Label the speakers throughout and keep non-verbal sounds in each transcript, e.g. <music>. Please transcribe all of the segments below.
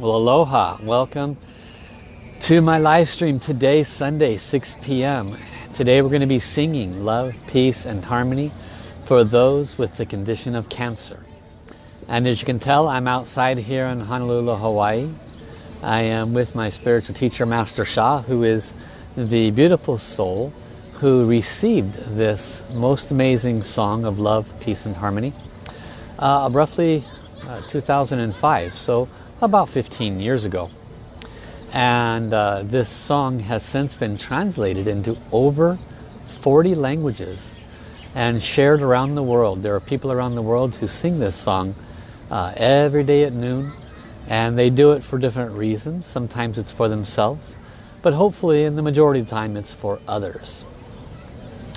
Speaker 1: Well, aloha. Welcome to my live stream today, Sunday, 6 p.m. Today we're going to be singing Love, Peace and Harmony for those with the condition of cancer. And as you can tell, I'm outside here in Honolulu, Hawaii. I am with my spiritual teacher, Master Sha, who is the beautiful soul who received this most amazing song of love, peace and harmony uh, roughly uh, 2005, so about 15 years ago. And uh, this song has since been translated into over 40 languages and shared around the world. There are people around the world who sing this song uh, every day at noon and they do it for different reasons. Sometimes it's for themselves, but hopefully in the majority of the time it's for others.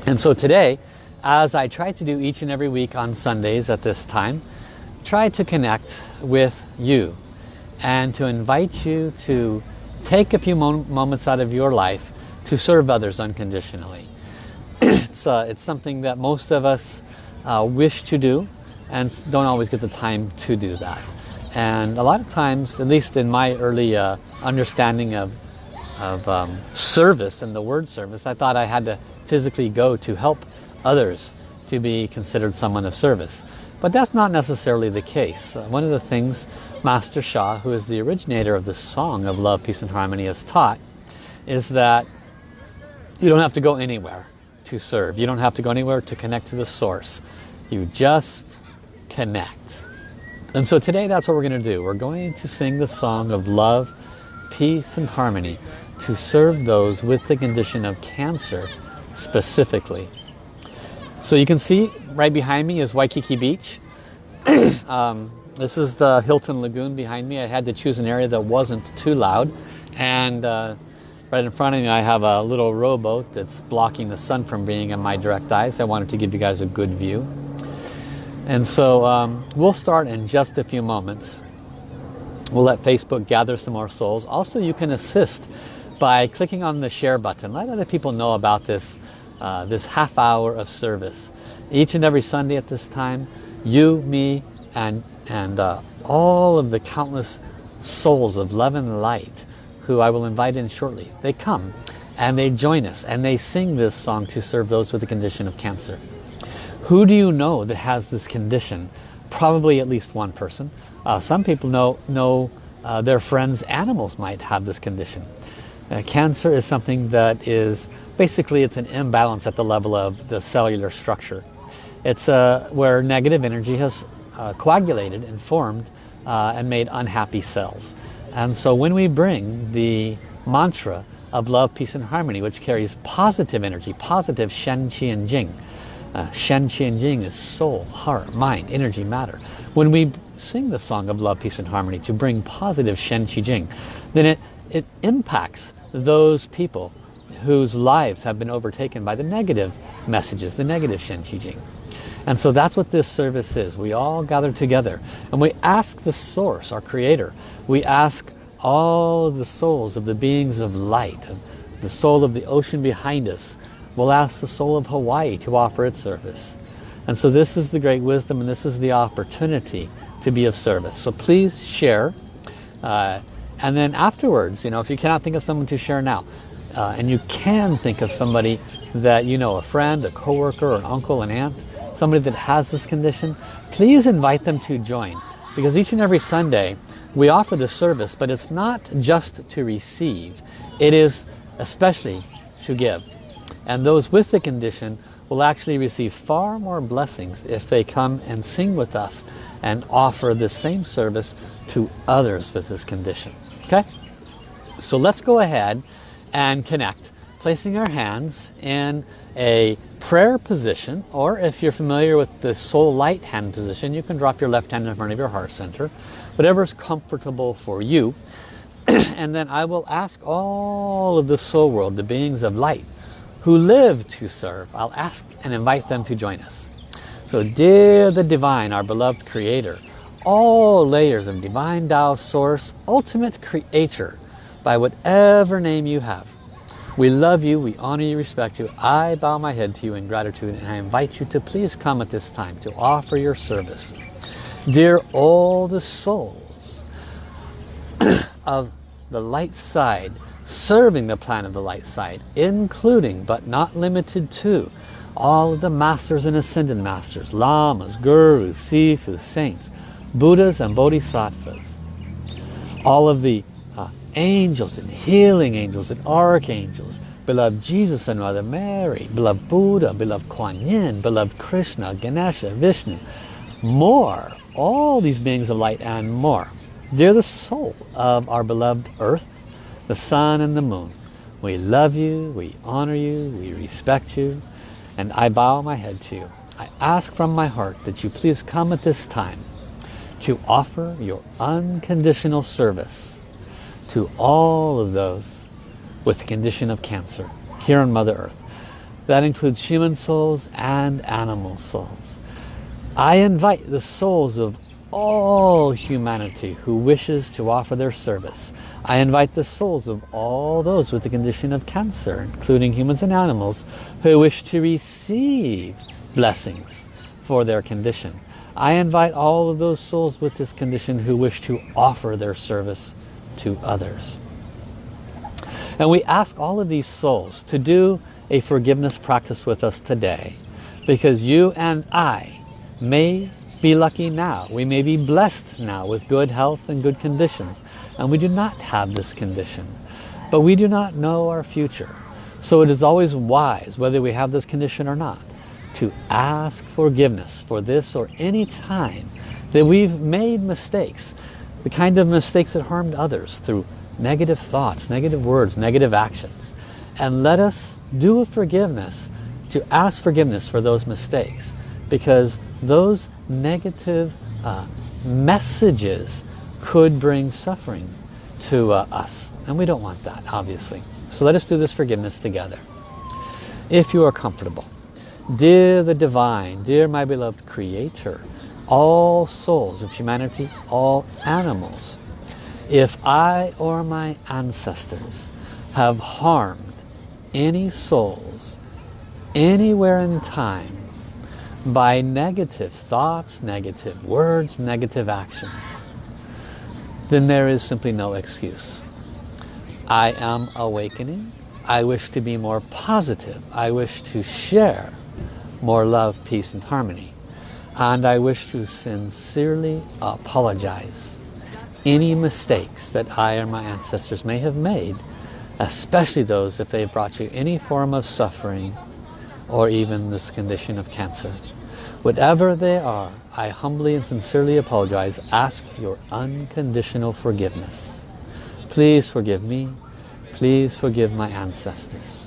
Speaker 1: And so today, as I try to do each and every week on Sundays at this time, try to connect with you and to invite you to take a few moments out of your life to serve others unconditionally. <clears throat> it's, uh, it's something that most of us uh, wish to do and don't always get the time to do that. And a lot of times, at least in my early uh, understanding of, of um, service and the word service, I thought I had to physically go to help others to be considered someone of service. But that's not necessarily the case. One of the things Master Sha, who is the originator of the song of love, peace and harmony, has taught is that you don't have to go anywhere to serve. You don't have to go anywhere to connect to the source. You just connect. And so today that's what we're going to do. We're going to sing the song of love, peace and harmony to serve those with the condition of cancer specifically. So you can see right behind me is Waikiki Beach. <clears throat> um, this is the Hilton Lagoon behind me. I had to choose an area that wasn't too loud. And uh, right in front of me I have a little rowboat that's blocking the sun from being in my direct eyes. I wanted to give you guys a good view. And so um, we'll start in just a few moments. We'll let Facebook gather some more souls. Also, you can assist by clicking on the share button. Let other people know about this uh, this half hour of service. Each and every Sunday at this time, you, me, and, and uh, all of the countless souls of love and light who I will invite in shortly, they come and they join us and they sing this song to serve those with the condition of cancer. Who do you know that has this condition? Probably at least one person. Uh, some people know, know uh, their friends' animals might have this condition. Uh, cancer is something that is basically it's an imbalance at the level of the cellular structure. It's uh, where negative energy has uh, coagulated and formed uh, and made unhappy cells. And so when we bring the mantra of love, peace and harmony, which carries positive energy, positive Shen, Qi and Jing. Uh, Shen, Qi and Jing is soul, heart, mind, energy, matter. When we sing the song of love, peace and harmony to bring positive Shen, Qi, Jing, then it, it impacts those people whose lives have been overtaken by the negative messages, the negative Shen Qi Jing. And so that's what this service is. We all gather together and we ask the source, our creator. We ask all the souls of the beings of light, the soul of the ocean behind us. We'll ask the soul of Hawaii to offer its service. And so this is the great wisdom and this is the opportunity to be of service. So please share. Uh, and then afterwards, you know, if you cannot think of someone to share now, uh, and you can think of somebody that you know, a friend, a coworker, an uncle, an aunt, somebody that has this condition, please invite them to join. Because each and every Sunday, we offer the service, but it's not just to receive. It is especially to give. And those with the condition will actually receive far more blessings if they come and sing with us and offer the same service to others with this condition. Okay? So let's go ahead and connect placing our hands in a prayer position or if you're familiar with the soul light hand position you can drop your left hand in front of your heart center whatever is comfortable for you <clears throat> and then I will ask all of the soul world the beings of light who live to serve I'll ask and invite them to join us so dear the divine our beloved creator all layers of divine Tao source ultimate creator by whatever name you have. We love you, we honor you, respect you. I bow my head to you in gratitude and I invite you to please come at this time to offer your service. Dear all the souls <clears throat> of the light side serving the plan of the light side, including but not limited to all of the masters and ascended masters, lamas, gurus, sifus, saints, buddhas and bodhisattvas, all of the angels and healing angels and archangels, beloved Jesus and Mother Mary, beloved Buddha, beloved Kuan Yin, beloved Krishna, Ganesha, Vishnu, more, all these beings of light and more. They're the soul of our beloved earth, the sun and the moon. We love you, we honor you, we respect you, and I bow my head to you. I ask from my heart that you please come at this time to offer your unconditional service to all of those with the condition of cancer here on Mother Earth. That includes human souls and animal souls. I invite the souls of all humanity who wishes to offer their service. I invite the souls of all those with the condition of cancer, including humans and animals, who wish to receive blessings for their condition. I invite all of those souls with this condition who wish to offer their service to others. And we ask all of these souls to do a forgiveness practice with us today because you and I may be lucky now. We may be blessed now with good health and good conditions. And we do not have this condition. But we do not know our future. So it is always wise, whether we have this condition or not, to ask forgiveness for this or any time that we've made mistakes. The kind of mistakes that harmed others through negative thoughts, negative words, negative actions. And let us do a forgiveness to ask forgiveness for those mistakes. Because those negative uh, messages could bring suffering to uh, us. And we don't want that, obviously. So let us do this forgiveness together. If you are comfortable. Dear the Divine, dear my beloved Creator, all souls of humanity, all animals, if I or my ancestors have harmed any souls anywhere in time by negative thoughts, negative words, negative actions, then there is simply no excuse. I am awakening. I wish to be more positive. I wish to share more love, peace and harmony. And I wish to sincerely apologize any mistakes that I or my ancestors may have made, especially those if they brought you any form of suffering or even this condition of cancer. Whatever they are, I humbly and sincerely apologize. Ask your unconditional forgiveness. Please forgive me. Please forgive my ancestors.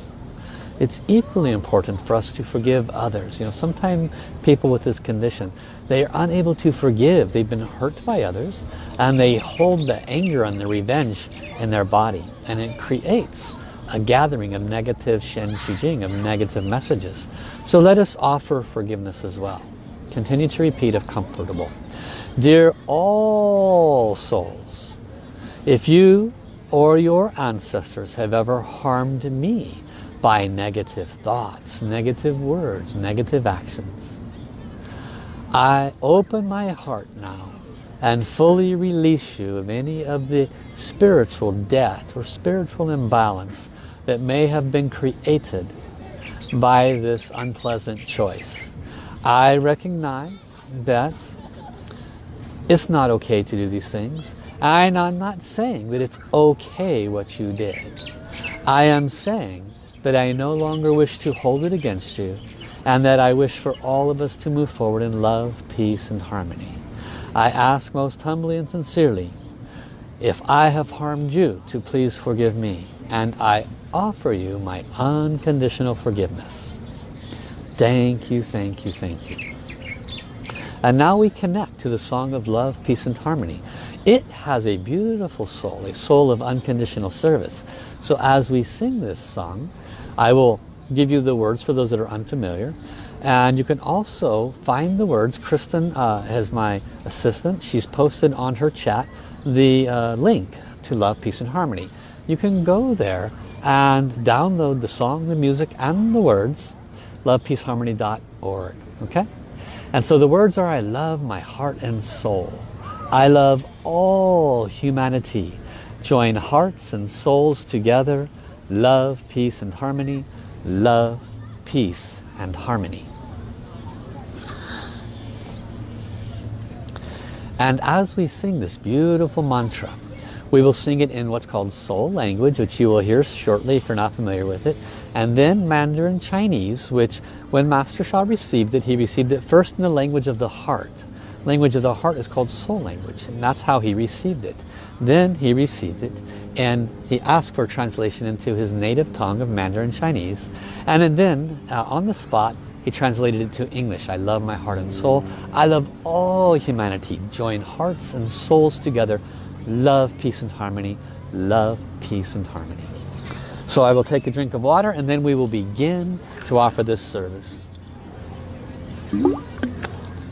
Speaker 1: It's equally important for us to forgive others. You know, sometimes people with this condition, they are unable to forgive. They've been hurt by others and they hold the anger and the revenge in their body. And it creates a gathering of negative Shen Qi Jing, of negative messages. So let us offer forgiveness as well. Continue to repeat if comfortable. Dear all souls, if you or your ancestors have ever harmed me by negative thoughts, negative words, negative actions, I open my heart now and fully release you of any of the spiritual debt or spiritual imbalance that may have been created by this unpleasant choice. I recognize that it's not okay to do these things. And I'm not saying that it's okay what you did. I am saying that I no longer wish to hold it against you and that I wish for all of us to move forward in love, peace and harmony. I ask most humbly and sincerely, if I have harmed you, to please forgive me. And I offer you my unconditional forgiveness. Thank you, thank you, thank you. And now we connect to the song of love, peace and harmony. It has a beautiful soul, a soul of unconditional service. So as we sing this song, I will give you the words for those that are unfamiliar. And you can also find the words. Kristen uh, is my assistant. She's posted on her chat the uh, link to Love, Peace and Harmony. You can go there and download the song, the music, and the words, lovepeaceharmony.org. Okay? And so the words are, I love my heart and soul. I love all humanity, Join hearts and souls together. Love, peace and harmony. Love, peace and harmony. And as we sing this beautiful mantra, we will sing it in what's called soul language, which you will hear shortly if you're not familiar with it. And then Mandarin Chinese, which when Master Sha received it, he received it first in the language of the heart. Language of the heart is called soul language, and that's how he received it. Then he received it, and he asked for translation into his native tongue of Mandarin Chinese. And then, uh, on the spot, he translated it to English. I love my heart and soul. I love all humanity. Join hearts and souls together. Love, peace and harmony. Love, peace and harmony. So I will take a drink of water and then we will begin to offer this service.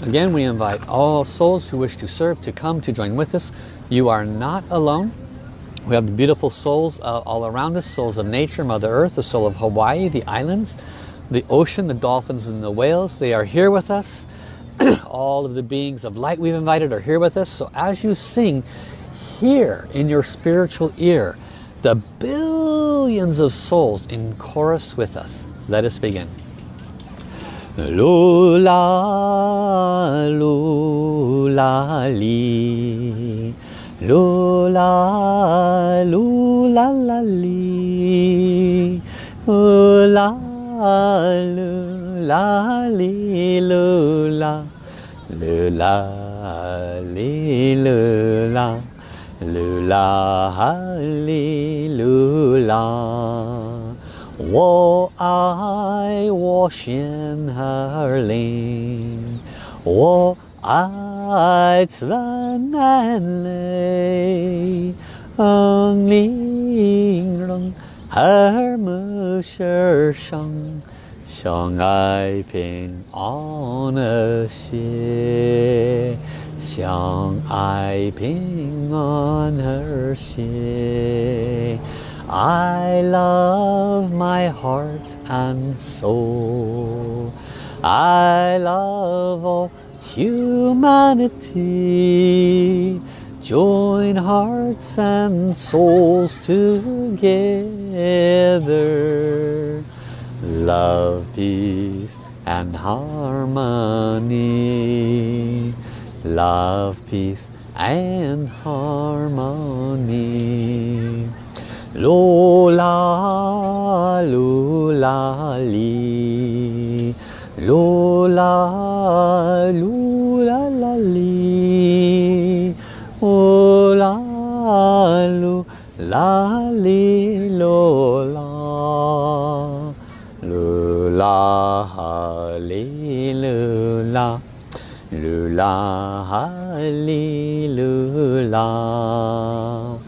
Speaker 1: Again, we invite all souls who wish to serve to come to join with us. You are not alone. We have the beautiful souls uh, all around us, souls of nature, Mother Earth, the soul of Hawaii, the islands, the ocean, the dolphins and the whales, they are here with us. <clears throat> All of the beings of light we've invited are here with us. So as you sing, hear in your spiritual ear the billions of souls in chorus with us. Let us begin. Lula, lula, li. Lula, 啦啦哩，呼啦啦，哩噜啦，啦哩噜啦，噜啦哩噜啦，噜啦哩噜啦。我爱我心儿里，我爱咱南岭。I love my heart and soul. I love all humanity. Join hearts and souls together. Love, peace and harmony. Love, peace and harmony. Lola, lula, li. Lola, lula, la, li 啦噜啦哩噜啦，噜啦哈哩噜啦，噜啦哈哩噜啦。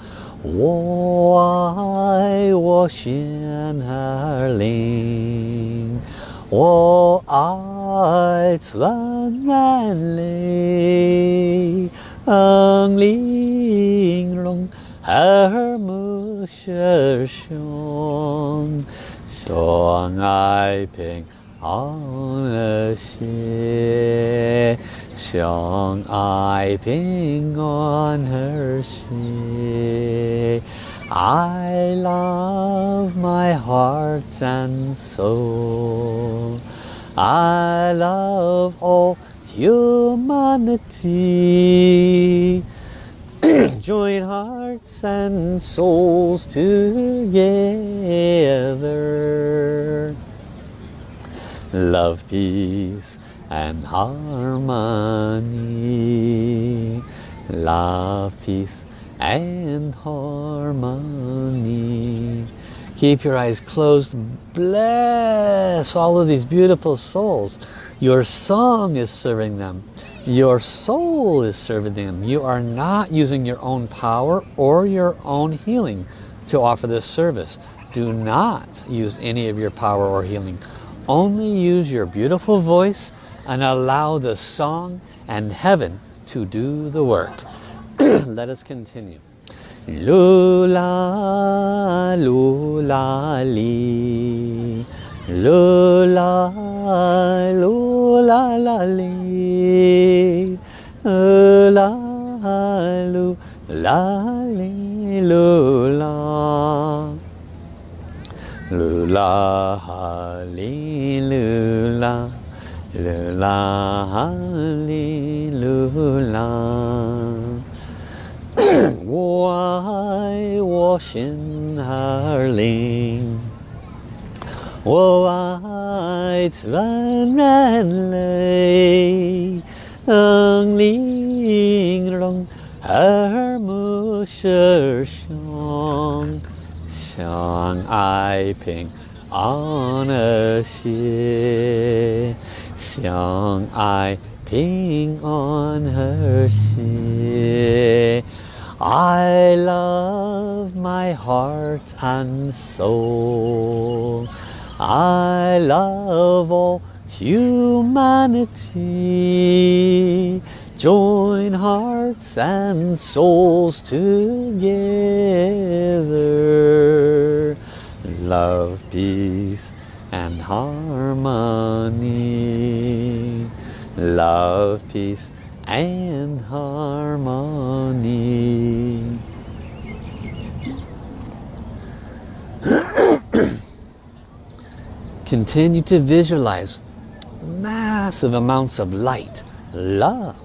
Speaker 1: 我爱我鲜儿岭，我爱咱南岭。Ang linglong her mu shi xiong xiong ai ping an xie xiong ai ping on her xie I love my heart and soul. I love all humanity. <clears throat> Join hearts and souls together. Love, peace and harmony. Love, peace and harmony. Keep your eyes closed. Bless all of these beautiful souls your song is serving them. Your soul is serving them. You are not using your own power or your own healing to offer this service. Do not use any of your power or healing. Only use your beautiful voice and allow the song and heaven to do the work. <clears throat> Let us continue. Lula, lula, li. 噜啦噜啦啦哩，噜啦噜啦哩噜啦，噜啦哈哩噜啦，噜啦哈哩噜啦。我爱我心爱。我爱自然类，能令容耳目舌相，相爱平安和谐，相爱平安和谐。I love my heart and soul. I love all humanity. Join hearts and souls together. Love, peace and harmony. Love, peace and harmony. Continue to visualize massive amounts of light, love,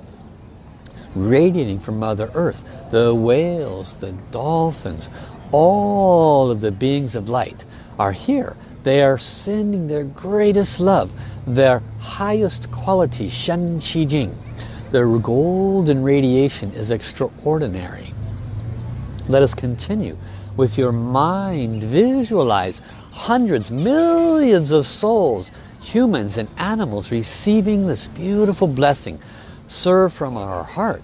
Speaker 1: radiating from Mother Earth, the whales, the dolphins, all of the beings of light are here. They are sending their greatest love, their highest quality, Shen Qi Jing. Their golden radiation is extraordinary. Let us continue with your mind. Visualize hundreds, millions of souls, humans and animals receiving this beautiful blessing. Serve from our heart.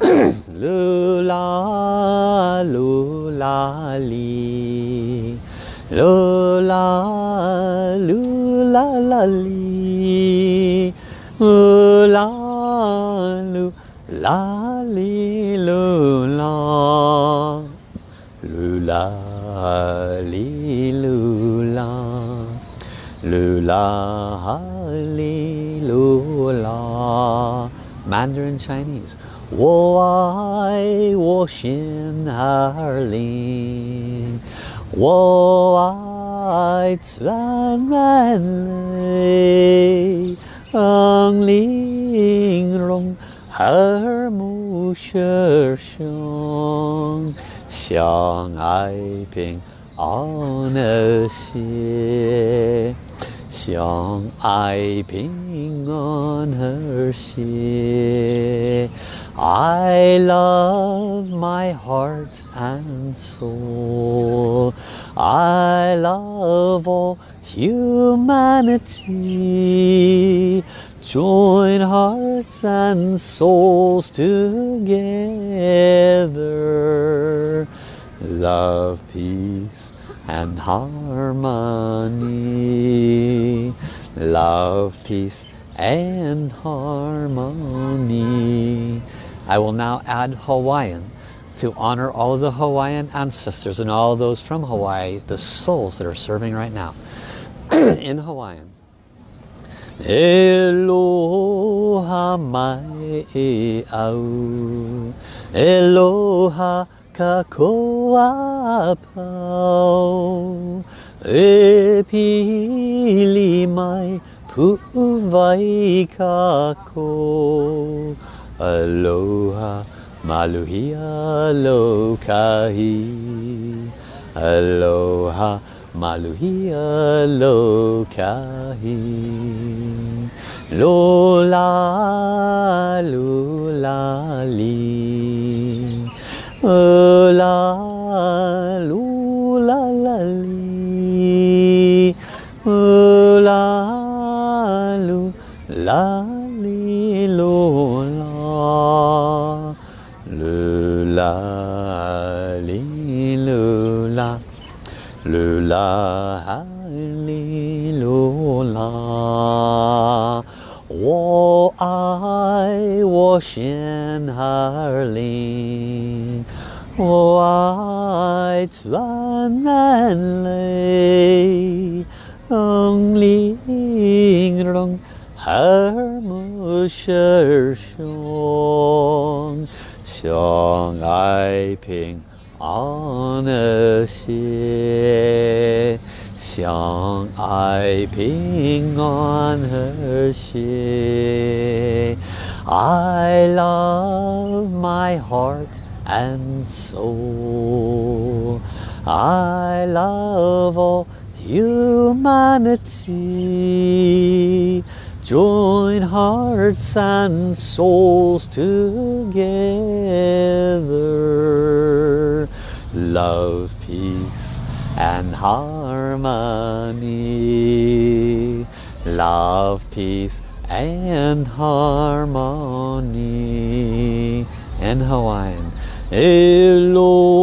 Speaker 1: <clears throat> Lula, lula, li. Lula, lula, la, li. Lula, lu, la li lu la lu la ha li lu la Mandarin Chinese. Wo ai wo xin har lin wo ai tlan ran lei rong ling rong. 耳目舌相，相爱平安和谐。相爱平安和谐。I love my heart and soul. I love all humanity. Join hearts and souls together. Love, peace and harmony. Love, peace and harmony. I will now add Hawaiian to honor all the Hawaiian ancestors and all those from Hawaii, the souls that are serving right now. <clears throat> In Hawaiian. Eloha mai au. Eloha kakoa pau. E pili mai pu'uvai kako Aloha maluhia lokahi Aloha maluhia lokahi Lola lula li La lula la li La lu li lola I love my heart and soul. I love all humanity. Join hearts and souls together. Love, peace and harmony. Love, peace and harmony. And Hawaiian. Eloha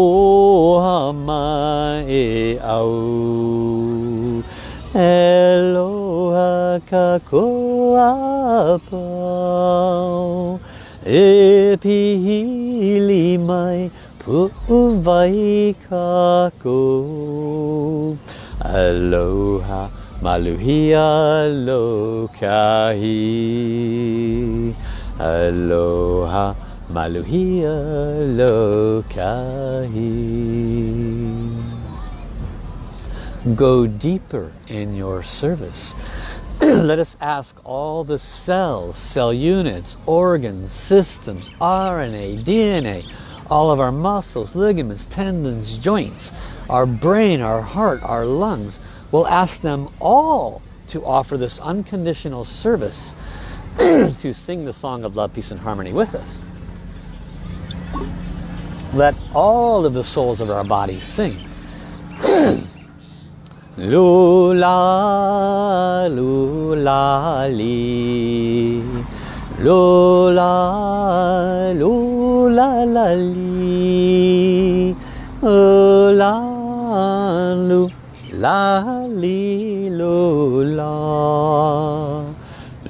Speaker 1: mai au. Eloha kakoa pau. E pihili mai pu'uvai kako. Aloha maluhia lokahi. Aloha maluhia lokahi. Go deeper in your service. <clears throat> Let us ask all the cells, cell units, organs, systems, RNA, DNA, all of our muscles, ligaments, tendons, joints, our brain, our heart, our lungs. We'll ask them all to offer this unconditional service <clears throat> to sing the song of love, peace and harmony with us. Let all of the souls of our bodies sing. <clears throat> Lula, lula, li. Lula, lula, la, li. Lula, lula, 啦哩噜啦，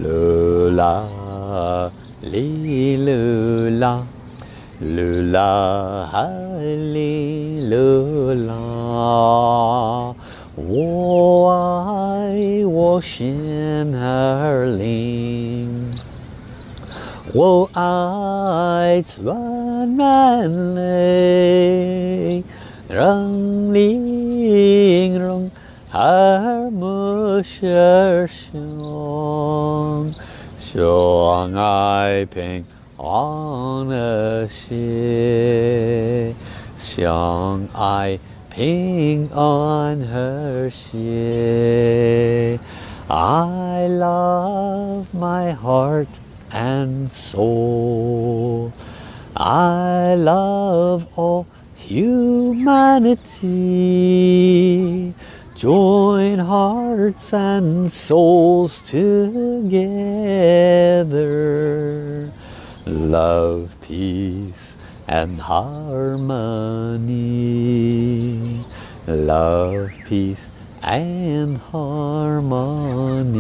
Speaker 1: 噜啦哩噜啦，噜啦哈哩噜啦。我爱我心儿灵，我爱钻满泪，让你。harmuşerşon I ping on şi Xiang I ping on her xie I love my heart and soul. I love all humanity. Join hearts and souls together. Love, peace and harmony. Love peace and harmony.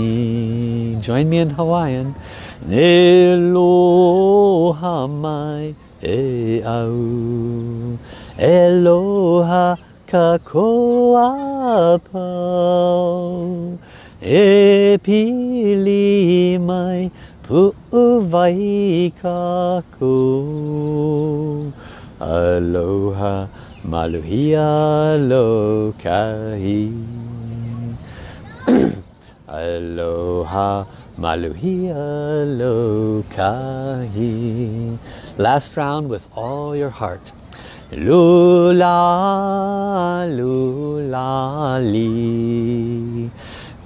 Speaker 1: Join me in Hawaiian. Eloha mai e au Eloha kakoa pau E pili mai pu'uvai kako Aloha maluhia lokahi <clears throat> Aloha maluhia lokahi Last round with all your heart Lula, lula, li.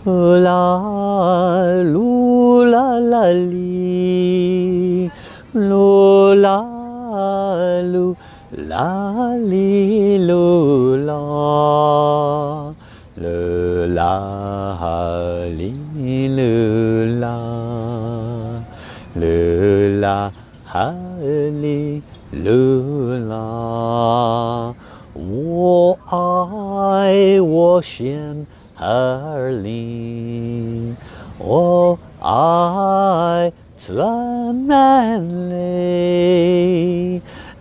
Speaker 1: La, lula, la, li. Lula, lu, la, li, lula Lula, li, lula Lula, li, lula 噜啦，我爱我仙儿灵，我爱自然美，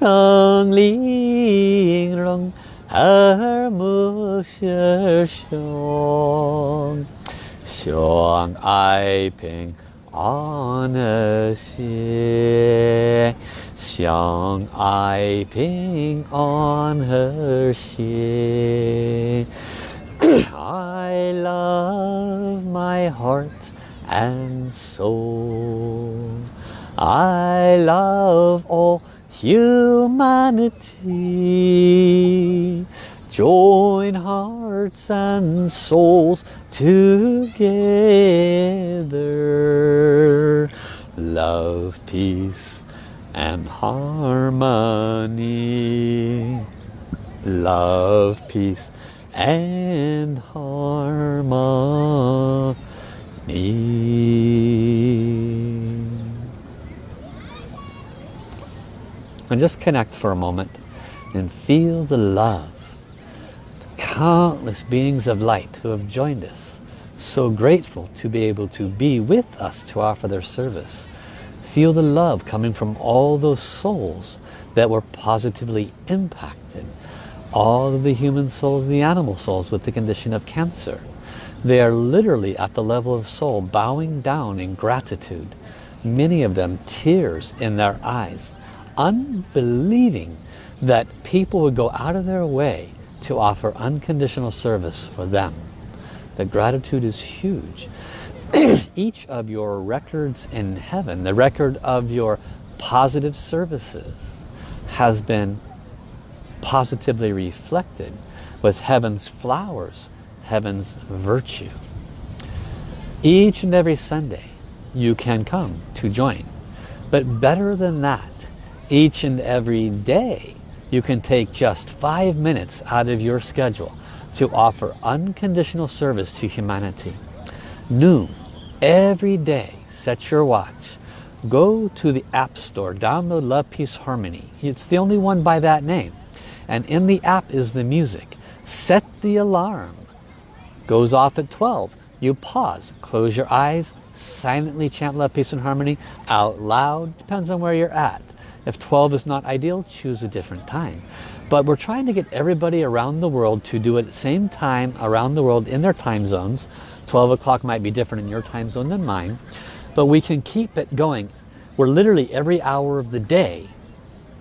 Speaker 1: 让灵灵儿不受伤，相爱平。安和谐，相爱平安和谐。I love my heart and soul. I love all humanity. Join hearts and souls together. Love, peace and harmony. Love, peace and harmony. And just connect for a moment and feel the love. Countless beings of light who have joined us. So grateful to be able to be with us to offer their service. Feel the love coming from all those souls that were positively impacted. All of the human souls, the animal souls with the condition of cancer. They are literally at the level of soul bowing down in gratitude. Many of them tears in their eyes unbelieving that people would go out of their way to offer unconditional service for them. The gratitude is huge. <clears throat> Each of your records in heaven, the record of your positive services has been positively reflected with heaven's flowers, heaven's virtue. Each and every Sunday you can come to join. But better than that, each and every day you can take just five minutes out of your schedule to offer unconditional service to humanity. Noon, every day, set your watch. Go to the App Store, download Love, Peace, Harmony. It's the only one by that name. And in the app is the music. Set the alarm. Goes off at 12. You pause, close your eyes, silently chant Love, Peace and Harmony out loud. Depends on where you're at. If 12 is not ideal, choose a different time. But we're trying to get everybody around the world to do it at the same time around the world in their time zones. 12 o'clock might be different in your time zone than mine. But we can keep it going. We're literally every hour of the day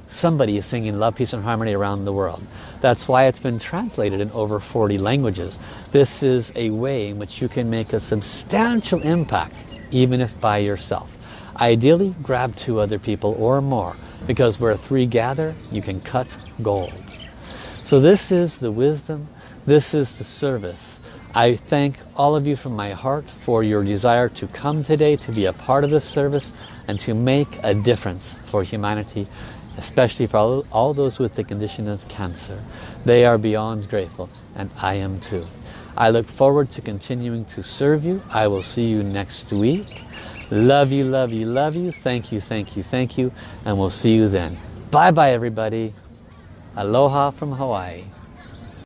Speaker 1: somebody is singing love, peace and harmony around the world. That's why it's been translated in over 40 languages. This is a way in which you can make a substantial impact even if by yourself. Ideally, grab two other people or more because where three gather, you can cut gold. So this is the wisdom, this is the service. I thank all of you from my heart for your desire to come today to be a part of this service and to make a difference for humanity, especially for all, all those with the condition of cancer. They are beyond grateful and I am too. I look forward to continuing to serve you. I will see you next week. Love you, love you, love you. Thank you, thank you, thank you. And we'll see you then. Bye-bye, everybody. Aloha from Hawaii.